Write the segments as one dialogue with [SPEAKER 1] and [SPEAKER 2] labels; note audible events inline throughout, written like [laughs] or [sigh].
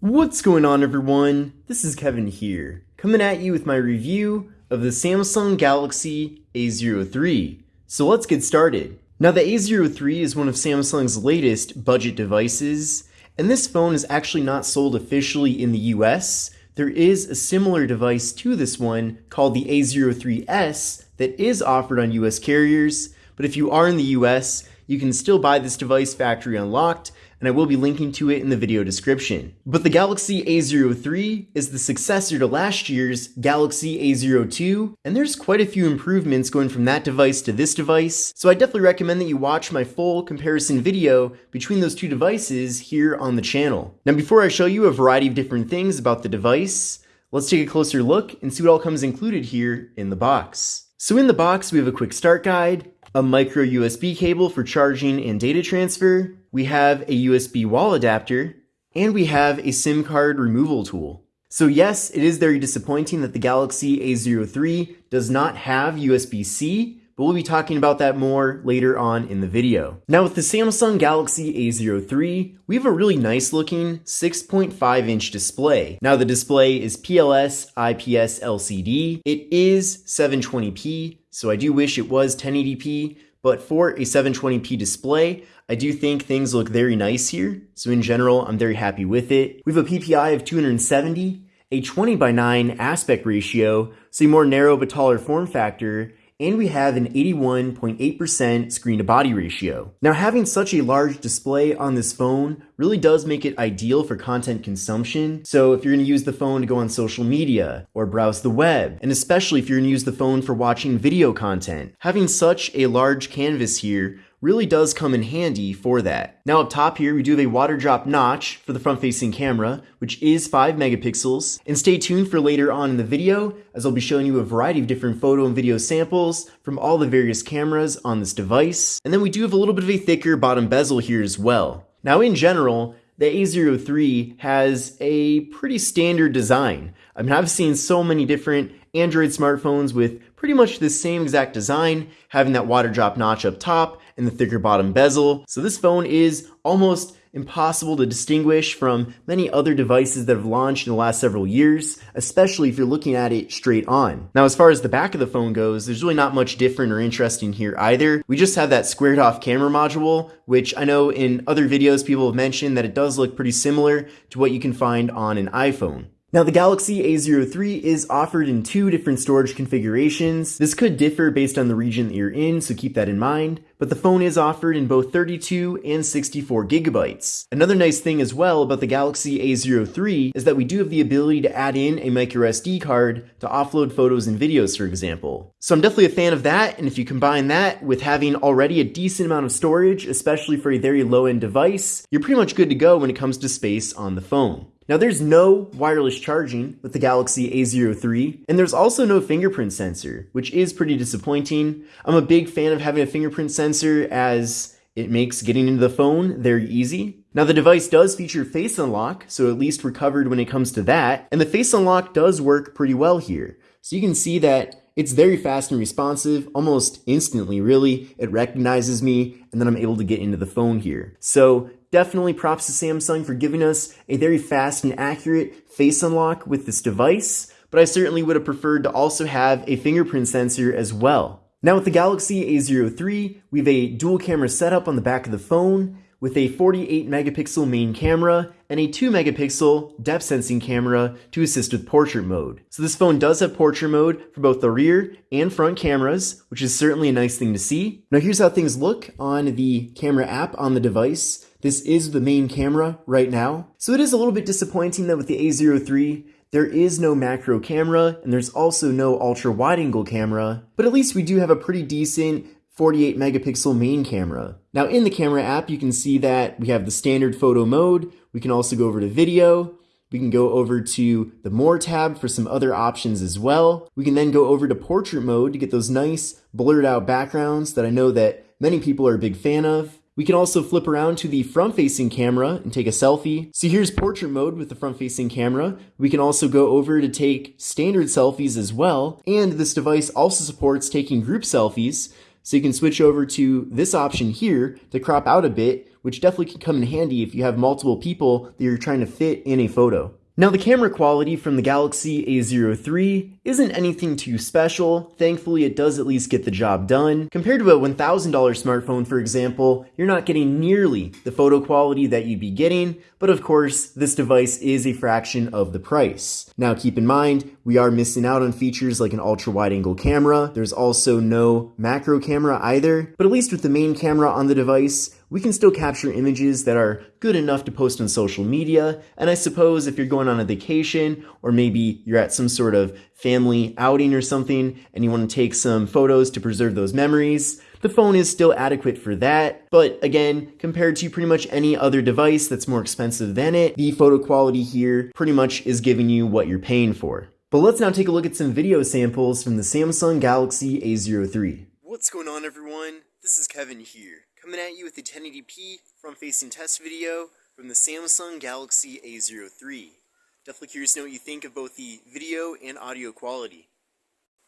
[SPEAKER 1] What's going on everyone? This is Kevin here, coming at you with my review of the Samsung Galaxy A03. So let's get started. Now the A03 is one of Samsung's latest budget devices, and this phone is actually not sold officially in the US. There is a similar device to this one called the A03s that is offered on US carriers, but if you are in the US, you can still buy this device factory unlocked, and I will be linking to it in the video description. But the Galaxy A03 is the successor to last year's Galaxy A02, and there's quite a few improvements going from that device to this device, so I definitely recommend that you watch my full comparison video between those two devices here on the channel. Now before I show you a variety of different things about the device, let's take a closer look and see what all comes included here in the box. So in the box, we have a quick start guide, a micro USB cable for charging and data transfer, we have a USB wall adapter, and we have a SIM card removal tool. So yes, it is very disappointing that the Galaxy A03 does not have USB-C, but we'll be talking about that more later on in the video. Now with the Samsung Galaxy A03, we have a really nice looking 6.5 inch display. Now the display is PLS IPS LCD. It is 720p, so I do wish it was 1080p, but for a 720p display, I do think things look very nice here. So in general, I'm very happy with it. We have a PPI of 270, a 20 by 9 aspect ratio, so a more narrow but taller form factor, and we have an 81.8% screen to body ratio. Now having such a large display on this phone really does make it ideal for content consumption. So if you're gonna use the phone to go on social media or browse the web, and especially if you're gonna use the phone for watching video content, having such a large canvas here really does come in handy for that. Now up top here, we do have a water drop notch for the front facing camera, which is 5 megapixels. And stay tuned for later on in the video, as I'll be showing you a variety of different photo and video samples from all the various cameras on this device. And then we do have a little bit of a thicker bottom bezel here as well. Now in general, the A03 has a pretty standard design. I mean, I've seen so many different Android smartphones with pretty much the same exact design, having that water drop notch up top and the thicker bottom bezel. So this phone is almost impossible to distinguish from many other devices that have launched in the last several years, especially if you're looking at it straight on. Now, as far as the back of the phone goes, there's really not much different or interesting here either. We just have that squared off camera module, which I know in other videos people have mentioned that it does look pretty similar to what you can find on an iPhone. Now the Galaxy A03 is offered in two different storage configurations. This could differ based on the region that you're in, so keep that in mind, but the phone is offered in both 32 and 64 gigabytes. Another nice thing as well about the Galaxy A03 is that we do have the ability to add in a microSD card to offload photos and videos, for example. So I'm definitely a fan of that, and if you combine that with having already a decent amount of storage, especially for a very low-end device, you're pretty much good to go when it comes to space on the phone. Now there's no wireless charging with the Galaxy A03, and there's also no fingerprint sensor, which is pretty disappointing. I'm a big fan of having a fingerprint sensor as it makes getting into the phone very easy. Now the device does feature face unlock, so at least we're covered when it comes to that, and the face unlock does work pretty well here. So you can see that it's very fast and responsive, almost instantly really. It recognizes me, and then I'm able to get into the phone here. So definitely props to Samsung for giving us a very fast and accurate face unlock with this device, but I certainly would have preferred to also have a fingerprint sensor as well. Now with the Galaxy A03, we have a dual camera setup on the back of the phone with a 48 megapixel main camera and a 2 megapixel depth sensing camera to assist with portrait mode. So this phone does have portrait mode for both the rear and front cameras, which is certainly a nice thing to see. Now here's how things look on the camera app on the device. This is the main camera right now. So it is a little bit disappointing that with the A03, there is no macro camera and there's also no ultra wide angle camera, but at least we do have a pretty decent 48 megapixel main camera. Now in the camera app, you can see that we have the standard photo mode. We can also go over to video. We can go over to the more tab for some other options as well. We can then go over to portrait mode to get those nice blurred out backgrounds that I know that many people are a big fan of. We can also flip around to the front-facing camera and take a selfie. So here's portrait mode with the front-facing camera. We can also go over to take standard selfies as well. And this device also supports taking group selfies. So you can switch over to this option here to crop out a bit, which definitely can come in handy if you have multiple people that you're trying to fit in a photo. Now the camera quality from the Galaxy A03 isn't anything too special. Thankfully, it does at least get the job done. Compared to a $1,000 smartphone, for example, you're not getting nearly the photo quality that you'd be getting, but of course, this device is a fraction of the price. Now keep in mind, we are missing out on features like an ultra wide angle camera. There's also no macro camera either, but at least with the main camera on the device, we can still capture images that are good enough to post on social media. And I suppose if you're going on a vacation or maybe you're at some sort of family outing or something and you want to take some photos to preserve those memories, the phone is still adequate for that. But again, compared to pretty much any other device that's more expensive than it, the photo quality here pretty much is giving you what you're paying for. But let's now take a look at some video samples from the Samsung Galaxy A03. What's going on everyone? This is Kevin here coming at you with the 1080p front-facing test video from the Samsung Galaxy A03. Definitely curious to know what you think of both the video and audio quality.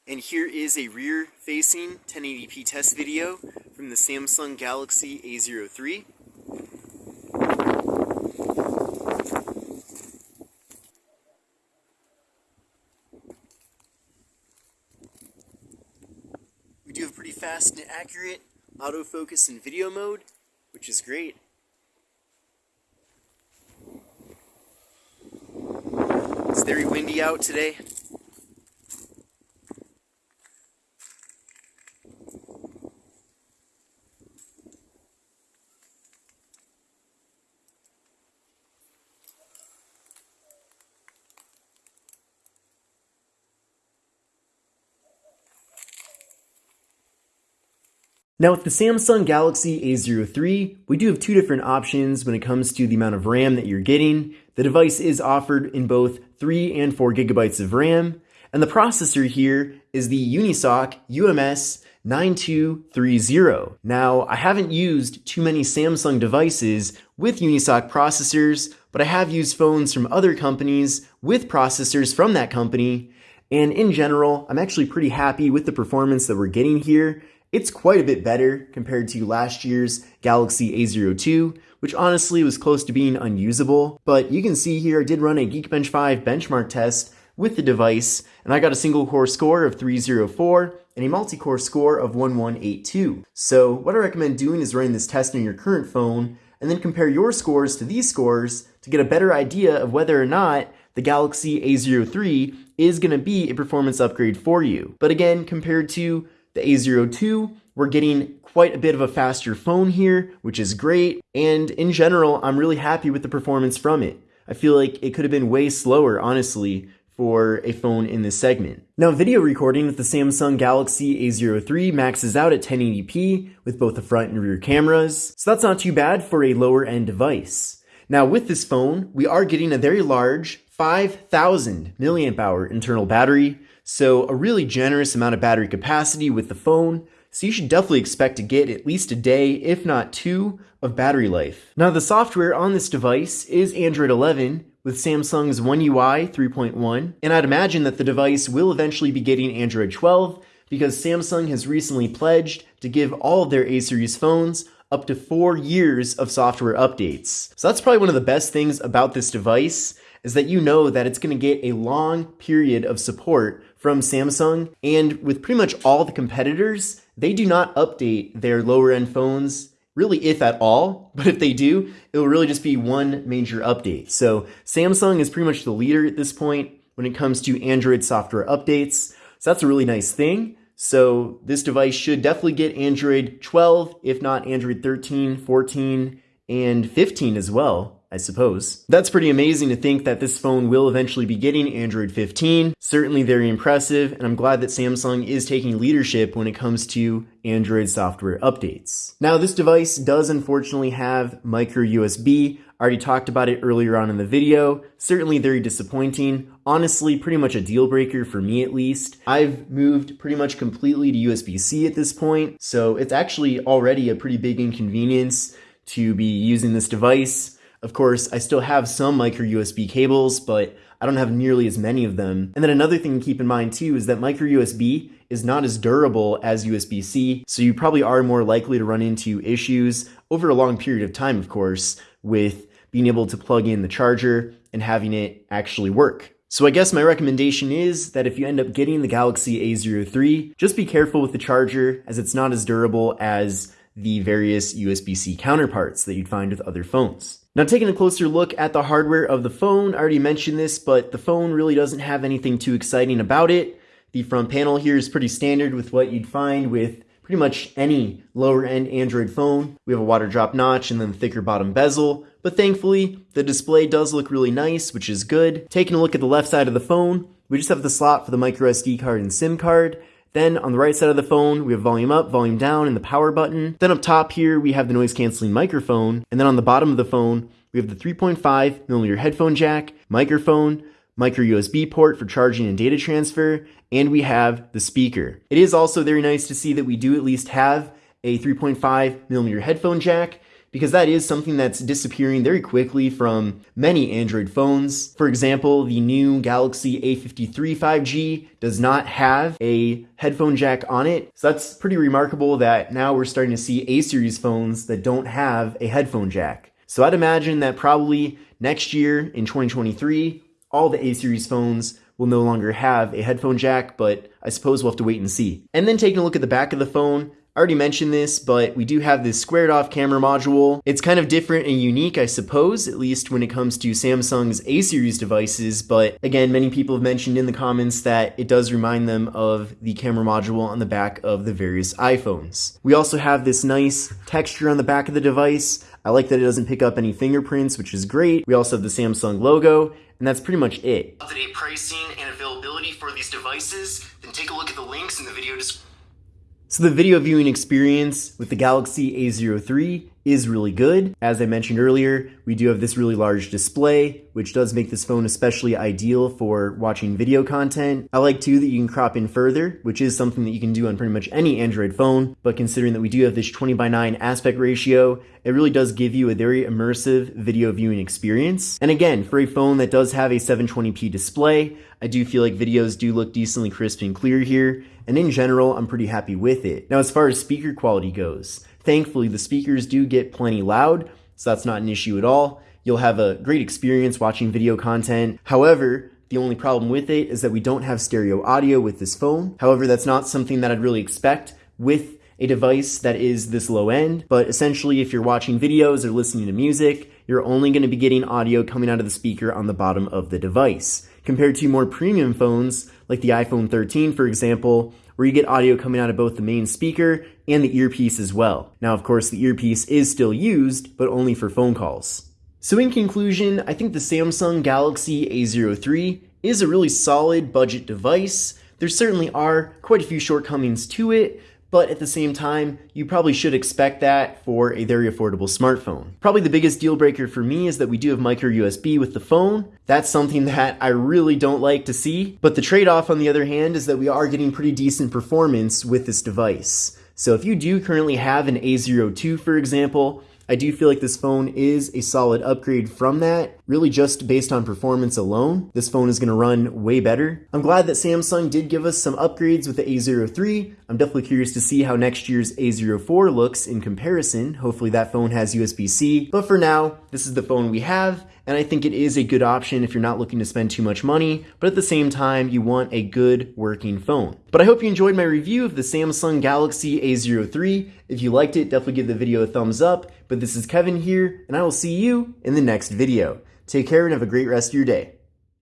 [SPEAKER 1] And here is a rear-facing 1080p test video from the Samsung Galaxy A03. We do have pretty fast and accurate autofocus in video mode, which is great. It's very windy out today. Now with the Samsung Galaxy A03, we do have two different options when it comes to the amount of RAM that you're getting. The device is offered in both 3 and 4 gigabytes of RAM, and the processor here is the Unisoc UMS 9230. Now, I haven't used too many Samsung devices with Unisoc processors, but I have used phones from other companies with processors from that company, and in general, I'm actually pretty happy with the performance that we're getting here. It's quite a bit better compared to last year's Galaxy A02, which honestly was close to being unusable. But you can see here I did run a Geekbench 5 benchmark test with the device, and I got a single core score of 304 and a multi-core score of 1182. So what I recommend doing is running this test on your current phone, and then compare your scores to these scores to get a better idea of whether or not the Galaxy A03 is going to be a performance upgrade for you. But again, compared to the A02, we're getting quite a bit of a faster phone here, which is great. And in general, I'm really happy with the performance from it. I feel like it could have been way slower, honestly, for a phone in this segment. Now, video recording with the Samsung Galaxy A03 maxes out at 1080p with both the front and rear cameras, so that's not too bad for a lower end device. Now, with this phone, we are getting a very large 5000 milliamp hour internal battery, so a really generous amount of battery capacity with the phone, so you should definitely expect to get at least a day, if not two, of battery life. Now the software on this device is Android 11 with Samsung's One UI 3.1, and I'd imagine that the device will eventually be getting Android 12 because Samsung has recently pledged to give all of their A series phones up to four years of software updates. So that's probably one of the best things about this device is that you know that it's going to get a long period of support from Samsung. And with pretty much all the competitors, they do not update their lower end phones, really, if at all. [laughs] But if they do, it will really just be one major update. So Samsung is pretty much the leader at this point when it comes to Android software updates. So that's a really nice thing. So this device should definitely get Android 12, if not Android 13, 14, and 15 as well. I suppose. That's pretty amazing to think that this phone will eventually be getting Android 15. Certainly very impressive, and I'm glad that Samsung is taking leadership when it comes to Android software updates. Now, this device does unfortunately have micro USB. I already talked about it earlier on in the video. Certainly very disappointing. Honestly, pretty much a deal breaker for me at least. I've moved pretty much completely to USB-C at this point, so it's actually already a pretty big inconvenience to be using this device. Of course, I still have some micro USB cables, but I don't have nearly as many of them. And then another thing to keep in mind too is that micro USB is not as durable as USB-C, so you probably are more likely to run into issues over a long period of time, of course, with being able to plug in the charger and having it actually work. So I guess my recommendation is that if you end up getting the Galaxy A03, just be careful with the charger as it's not as durable as the various USB-C counterparts that you'd find with other phones. Now taking a closer look at the hardware of the phone, I already mentioned this, but the phone really doesn't have anything too exciting about it. The front panel here is pretty standard with what you'd find with pretty much any lower end Android phone. We have a water drop notch and then thicker bottom bezel, but thankfully the display does look really nice, which is good. Taking a look at the left side of the phone, we just have the slot for the micro SD card and SIM card. Then on the right side of the phone, we have volume up, volume down, and the power button. Then up top here, we have the noise canceling microphone. And then on the bottom of the phone, we have the 3.5 millimeter headphone jack, microphone, micro USB port for charging and data transfer, and we have the speaker. It is also very nice to see that we do at least have a 3.5 millimeter headphone jack because that is something that's disappearing very quickly from many Android phones. For example, the new Galaxy A53 5G does not have a headphone jack on it. So that's pretty remarkable that now we're starting to see A series phones that don't have a headphone jack. So I'd imagine that probably next year in 2023, all the A series phones will no longer have a headphone jack, but I suppose we'll have to wait and see. And then taking a look at the back of the phone, I already mentioned this, but we do have this squared off camera module. It's kind of different and unique, I suppose, at least when it comes to Samsung's A series devices, but again, many people have mentioned in the comments that it does remind them of the camera module on the back of the various iPhones. We also have this nice texture on the back of the device. I like that it doesn't pick up any fingerprints, which is great. We also have the Samsung logo, and that's pretty much it. Up-to-date pricing and availability for these devices, then take a look at the links in the video description. So the video viewing experience with the Galaxy A03 is really good. As I mentioned earlier, we do have this really large display, which does make this phone especially ideal for watching video content. I like too that you can crop in further, which is something that you can do on pretty much any Android phone, but considering that we do have this 20 by 9 aspect ratio, it really does give you a very immersive video viewing experience. And again, for a phone that does have a 720p display, I do feel like videos do look decently crisp and clear here, and in general, I'm pretty happy with it. Now, as far as speaker quality goes, Thankfully, the speakers do get plenty loud, so that's not an issue at all. You'll have a great experience watching video content. However, the only problem with it is that we don't have stereo audio with this phone. However, that's not something that I'd really expect with a device that is this low end, but essentially if you're watching videos or listening to music, you're only going to be getting audio coming out of the speaker on the bottom of the device. Compared to more premium phones, like the iPhone 13 for example, where you get audio coming out of both the main speaker and the earpiece as well. Now, of course, the earpiece is still used, but only for phone calls. So in conclusion, I think the Samsung Galaxy A03 is a really solid budget device. There certainly are quite a few shortcomings to it, but at the same time, you probably should expect that for a very affordable smartphone. Probably the biggest deal breaker for me is that we do have micro USB with the phone. That's something that I really don't like to see, but the trade-off on the other hand is that we are getting pretty decent performance with this device. So if you do currently have an A02 for example, I do feel like this phone is a solid upgrade from that, really just based on performance alone. This phone is going to run way better. I'm glad that Samsung did give us some upgrades with the A03. I'm definitely curious to see how next year's A04 looks in comparison. Hopefully that phone has USB-C. But for now, this is the phone we have, and I think it is a good option if you're not looking to spend too much money, but at the same time, you want a good working phone. But I hope you enjoyed my review of the Samsung Galaxy A03. If you liked it, definitely give the video a thumbs up. But this is Kevin here, and I will see you in the next video. Take care and have a great rest of your day.